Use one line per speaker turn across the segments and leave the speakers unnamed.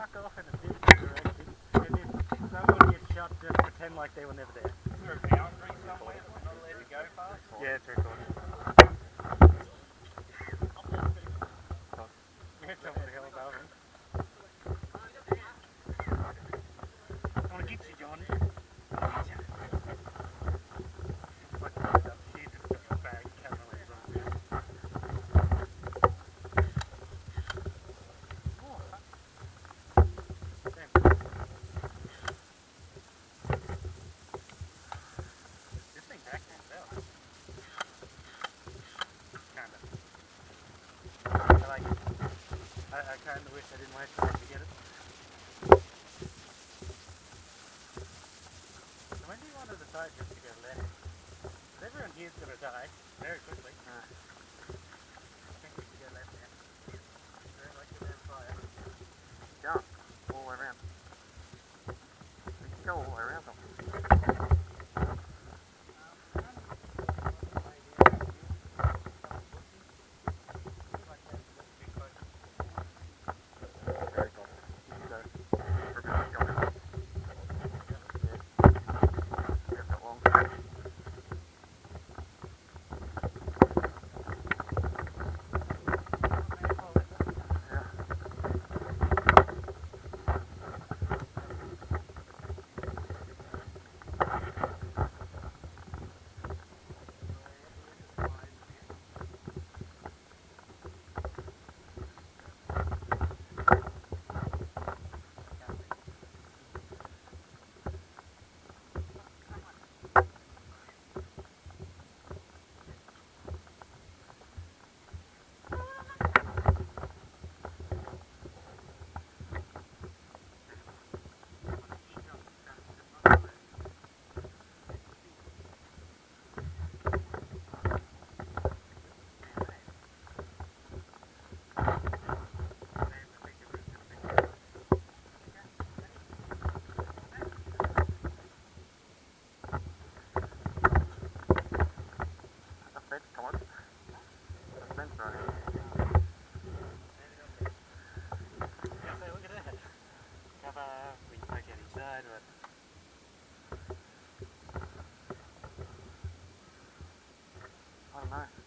fuck off in a different direction, and then someone gets shot, just pretend like they were never there.
Is there an outbreak somewhere not allowed to go past?
Yeah, it's recorded. I didn't like to know.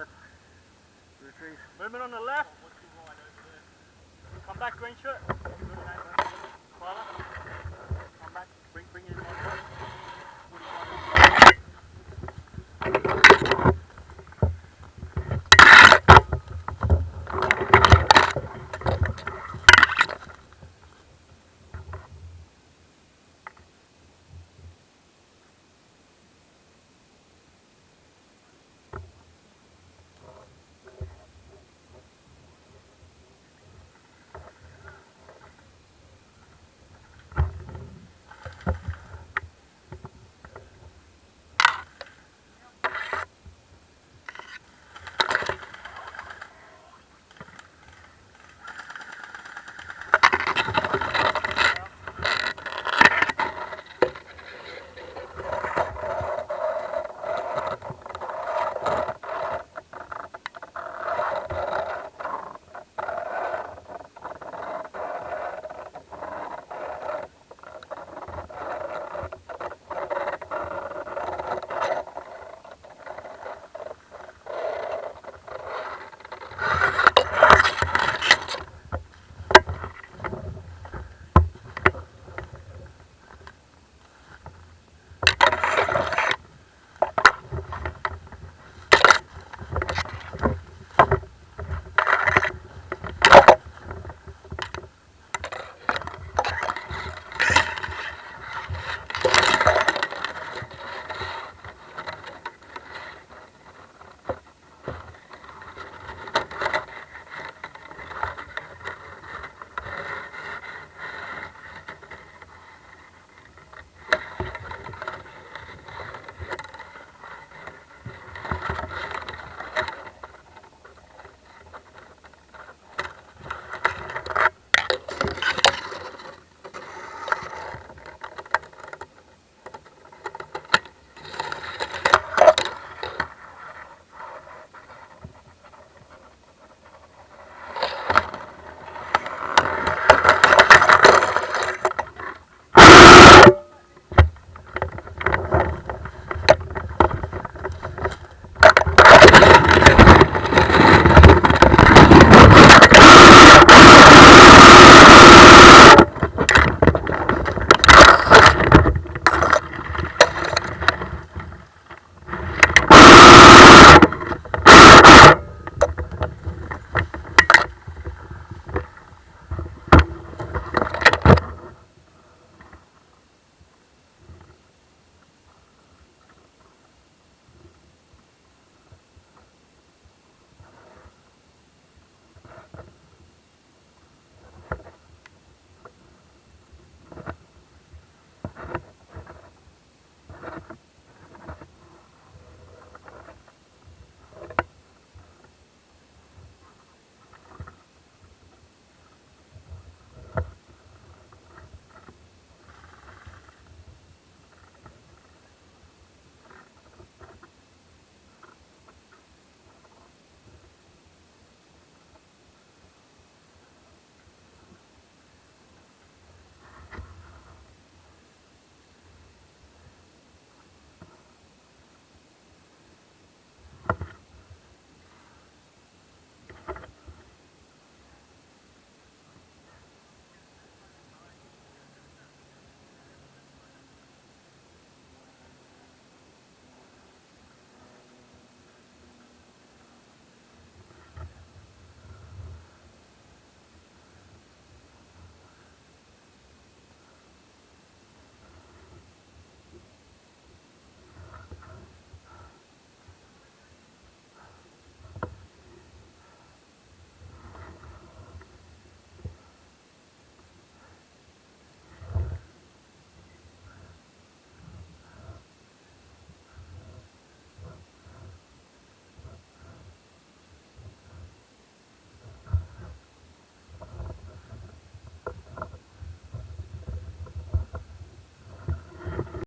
left. Retreat. Movement on the
left. Come back, green shirt. Come
back. Bring, bring it in.